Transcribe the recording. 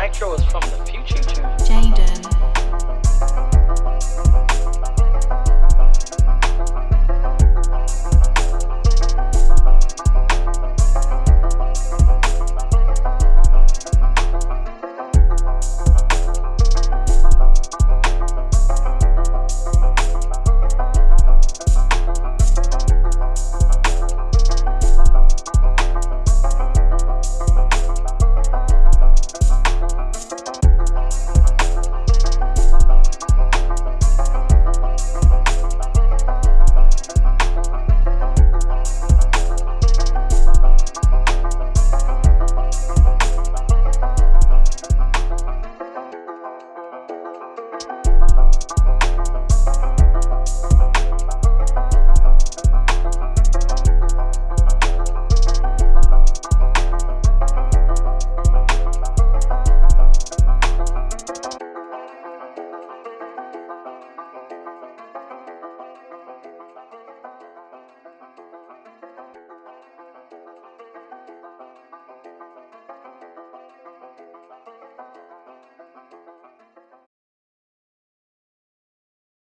Nitro is from the future. Jada.